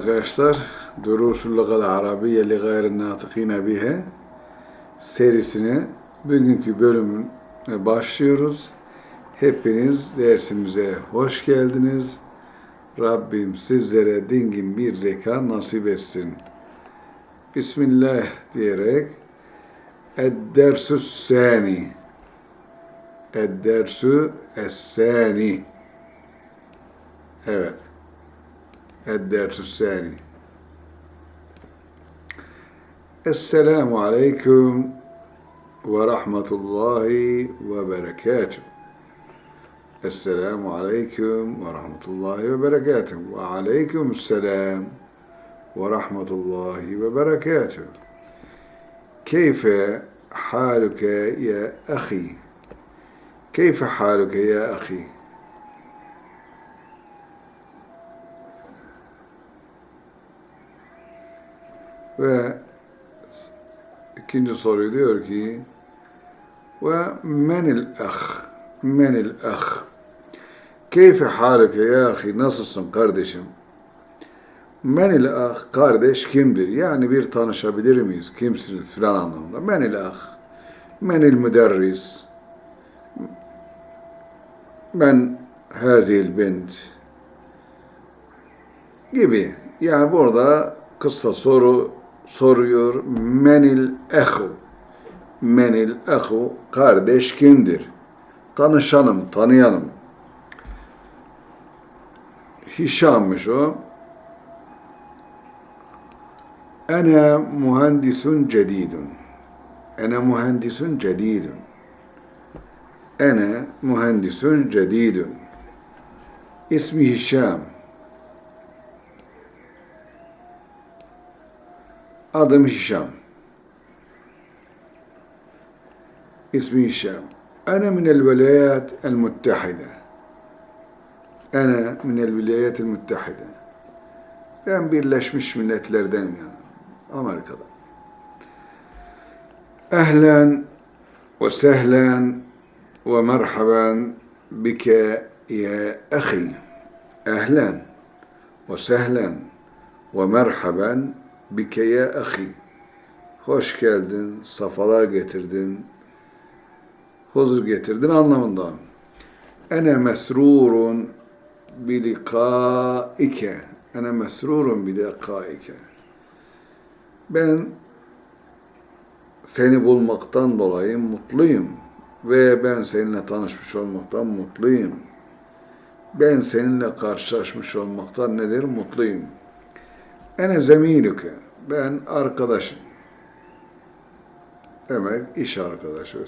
Arkadaşlar, Durusul Lugal Arabiye li gayri natıkine bihe serisine bugünkü bölümüne başlıyoruz. Hepiniz dersimize hoş geldiniz. Rabbim sizlere dingin bir zeka nasip etsin. Bismillah diyerek Ed-dersü sani Ed-dersü es-sani Evet. الدرس الثاني. السلام عليكم ورحمة الله وبركاته. السلام عليكم ورحمة الله وبركاته. وعليكم السلام ورحمة الله وبركاته. كيف حالك يا أخي؟ كيف حالك يا أخي؟ Ve ikinci soruyu diyor ki ve menil ah menil ah keyfe halike ya ahi nasılsın kardeşim? Menil ah kardeş kimdir? Yani bir tanışabilir miyiz? Kimsiniz filan anlamında. Menil ah menil müderris. Ben hazil bint gibi. Yani burada kısa soru soruyor. Menil ehu. Menil ehu. Kardeş kimdir? Tanışalım, tanıyalım. Hişam'mış o. Ene mühendisun cedidun. Ene mühendisun cedidun. Ene mühendisun cedidun. İsmi Hişam. Adım Hişam. Ana minel velayat el muttahide. Ana minel velayat el muttahide. Ben Birleşmiş Milletler'denim yani. Amerika'da. Ehlen ve sehlen ve merhaben bike ya ahi. Ehlen ve sehlen ve merhaben bike ya ahi. Hoş geldin, safalar getirdin, huzur getirdin anlamında. Ene mesrurun bilikaike. Ene mesrurun bilikaike. Ben seni bulmaktan dolayı mutluyum ve ben seninle tanışmış olmaktan mutluyum. Ben seninle karşılaşmış olmaktan nedir? Mutluyum. Ene zemilüke. Ben arkadaşım. Demek iş arkadaşı.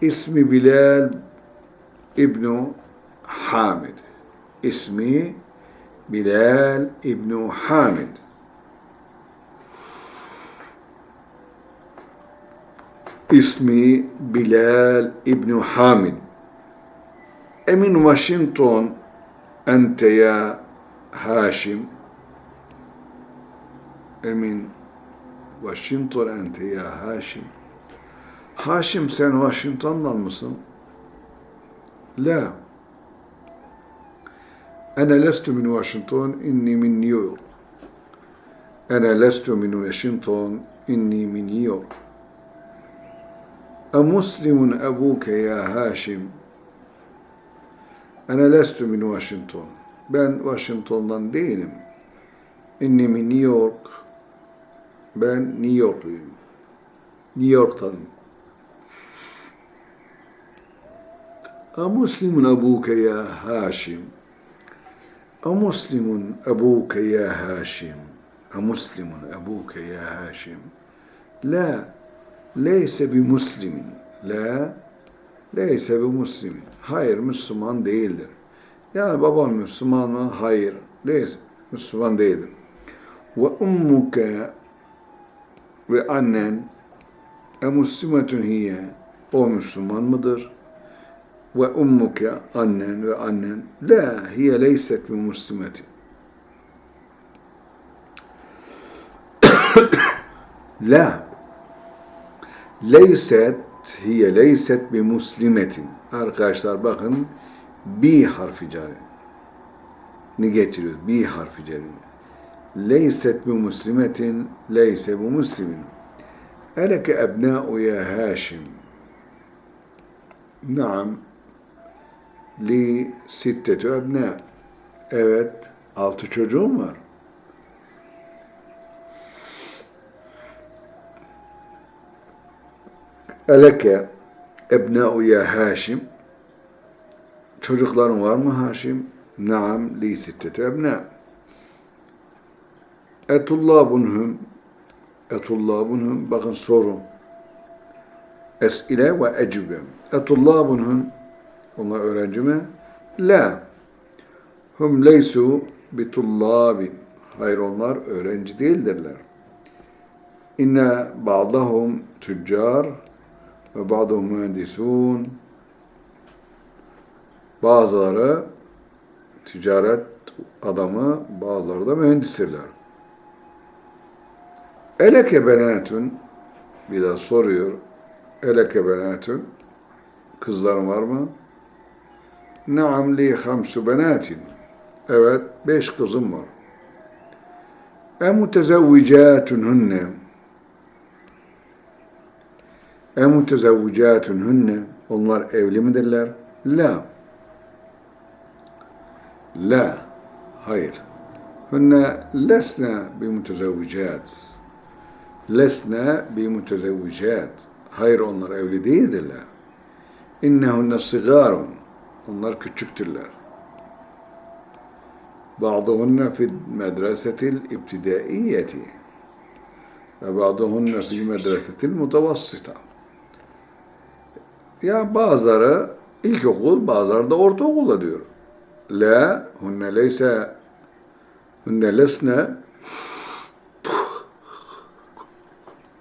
İsmi Bilal İbnu Hamid. İsmi Bilal İbnu Hamid. İsmi Bilal İbnu Hamid. Emin Washington ente ya Haşim Emin Washington ente ya Haşim. Haşim sen Washington'dan mısın? La. Ana lestu min Washington, inni min New York. Ana lestu min Washington, inni min New York. أمسلم أبوك يا هاشم أنا لست من واشنطن ben Washington'dan değilim. İnni min New York. Ben New Yorkluyum. New York'tanım. أمسلم أبوك يا هاشم أمسلم أبوك يا هاشم أمسلم أبوك يا هاشم لا leyse bir muslimin. La leyse bir muslimin. Hayır Müslüman değildir. Yani babam Müslüman mı? Hayır. Leyse Müslüman değildir. Ve ummuke ve annen e muslimetun hiye o Müslüman mıdır? Ve ummuke annen ve annen la hiye leyset bir muslimetin. la Leyset hiye leyset bi muslimetin. Arkadaşlar bakın bi harfi cari. Ne getiriyoruz? Bi harfi cari. Leyset bi muslimetin leyse bu muslimin. Eleke ebna'u ya Haşim. Naam. Li sittetu ebna. Evet, altı çocuğum var. Eleke ebna'u ya Haşim. Çocukların var mı Haşim? Naam li sittetu ebna. Etullabunhum Etullabunhum bakın soru. Es'ile ve ecübe. Etullabunhum onlar öğrenci mi? La. Hum leysu bitullabin. Hayır onlar öğrenci değildirler. İnne ba'dahum tüccar ve ba'dahum mühendisun. Bazıları ticaret adamı, bazıları da mühendistirler. Eleke benatun bir daha soruyor. Eleke benatun kızların var mı? Naam li hamsu benatin. Evet, beş kızım var. E mutezevvicatun hunne. E mutezevvicatun hunne. Onlar evli midirler? La. La. Hayır. Hunne lesne bi mutezevvicat. Lesne bi mutezevvicat. Hayır onlar evli değildirler. İnnehunne sigarun. Onlar küçüktürler. Bazıhunne fil medresetil ibtidaiyeti ve bazıhunne fil medresetil mutavassita. Ya bazıları ilkokul, bazıları da ortaokulda diyor. La, hunne leyse, hunne lesne,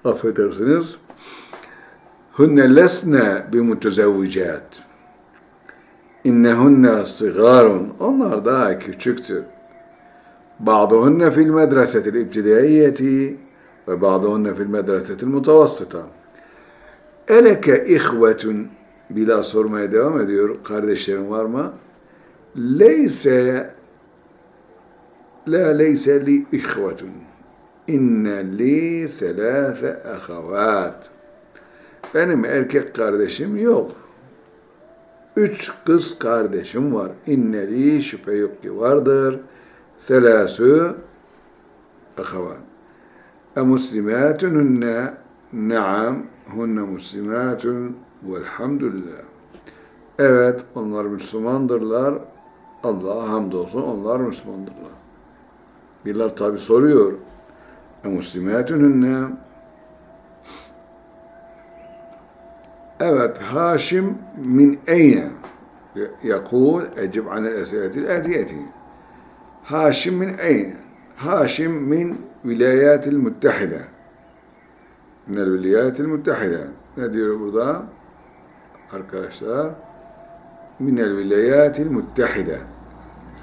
affedersiniz, hunne lesne bi mutezevvicat. İnnehunne sigarun. Onlar daha küçüktür. Bazıhunne fil medresetil ibtidaiyeti ve bazıhunne fil medresetil mutavassıta. Eleke ihvetun bila sormaya devam ediyor. Kardeşlerin var mı? Leyse la leyse li ihvetun. İnne li selâfe ahavat. Benim erkek kardeşim yok. Üç kız kardeşim var. İnneli şüphe yok ki vardır. Selâsü ahavat. E muslimatun hunne naam hunne muslimatun velhamdülillah. Evet onlar Müslümandırlar. Allah'a hamdolsun onlar Müslümandırlar. Bilal tabi soruyor. E, muslimatününne Evet, Haşim min eyne yakul ecib anel esiratil etiyeti. Haşim min eyne? Haşim min vilayatil muttahide. Minel vilayatil muttahide. Ne diyor burada? Arkadaşlar, minel vilayatil muttahide.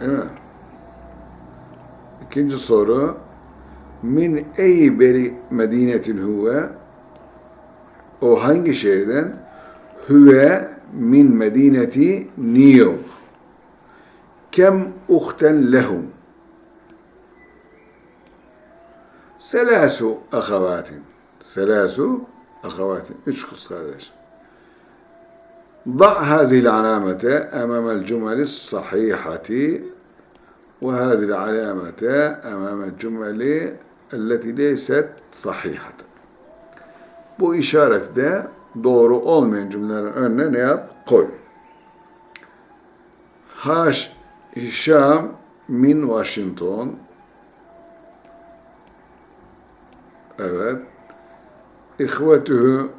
Değil mi? İkinci soru, min ey beri medinetin huve o hangi şehirden? Hüve min medineti New York. Kem uhten lehum? Selasu ahavatin. Selasu ahavatin. Üç kız kardeş. ضع هذه العلامة أمام الجمل الصحيحة وهذه العلامة أمام الجمل التي ليست صحيحة bu işareti de doğru olmayan cümlelerin önüne ne yap? Koy. Haş Hişam min Washington Evet. İhvetuhu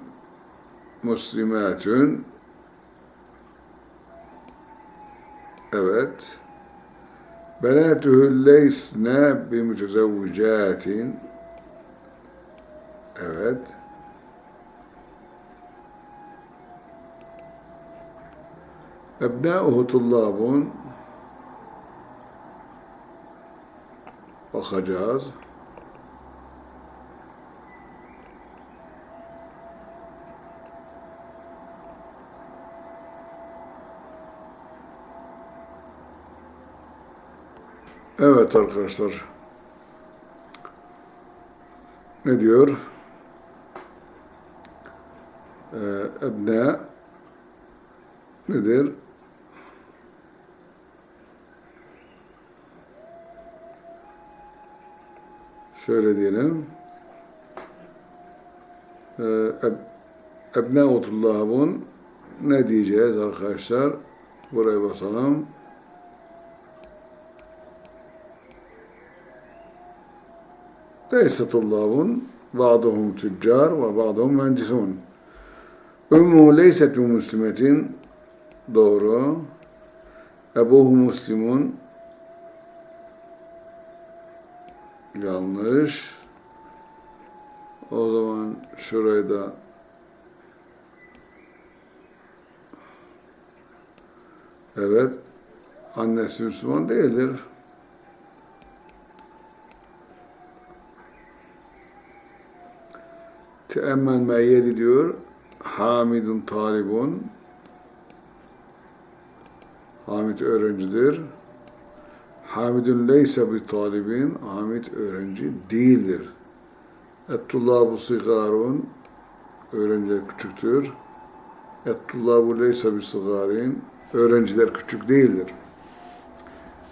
muslimatun Evet. Benatuhu leysne bimutezevvicatin Evet. أبناؤه طلاب وخجاز Evet arkadaşlar ne diyor? Ee, ebne nedir? Şöyle diyelim. Ee, eb, Ebne'utullah'ın ne diyeceğiz arkadaşlar? Buraya basalım. Leysetullah'ın ba'duhum tüccar ve ba'duhum mühendisun. Ümmü leyset muslimetin doğru. Ebuhu muslimun yanlış. O zaman şurayı da Evet. Annesi Müslüman değildir. Teemmel meyyeli diyor. Hamidun talibun. Hamid öğrencidir. Hamidun leyse bir talibin. Hamid öğrenci değildir. Ettullabu sigarun. Öğrenciler küçüktür. Ettullabu leyse bir sigarin. Öğrenciler küçük değildir.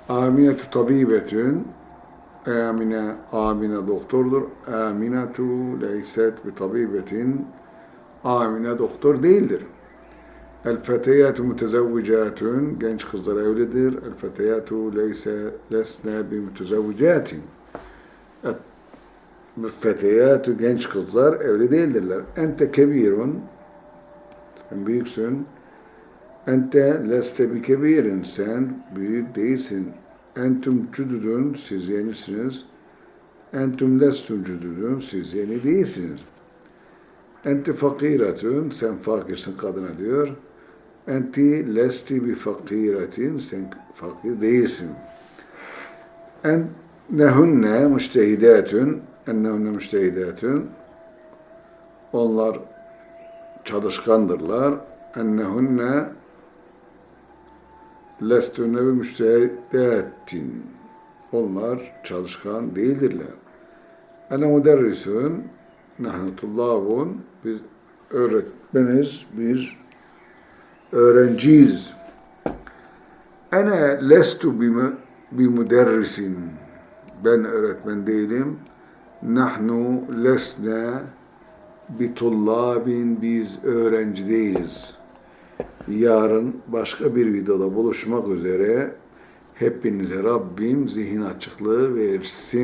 Aminetü tabibetün. Amine, Amine doktordur. Aminetu leyset bi tabibetin. Amine doktor değildir. El feteyatu mutezevvicatun. Genç kızlar evlidir. El feteyatu leyse lesne bi mutezevvicatin. Feteyatu genç kızlar evli değildirler. Ente kebirun. Sen büyüksün. Ente leste bi kebirin. Sen büyük değilsin. Entüm cüdüdün. Siz yenisiniz. Entüm lestüm cüdüdün. Siz yeni değilsiniz. Enti fakiretün. Sen fakirsin kadına diyor. Enti lesti bi fakiretin. Sen fakir değilsin. Ennehunne müştehidatün. Ennehunne müştehidatün. Onlar çalışkandırlar. Ennehunne lestünne ve müştehidatin. Onlar çalışkan değildirler. Ene müderrisün nahnu tullabun biz öğretmeniz, biz öğrenciyiz. Ene lestu bi müderrisin. Ben öğretmen değilim. Nahnu lesne bi tullabin biz öğrenci değiliz. Yarın başka bir videoda buluşmak üzere hepinize Rabbim zihin açıklığı versin.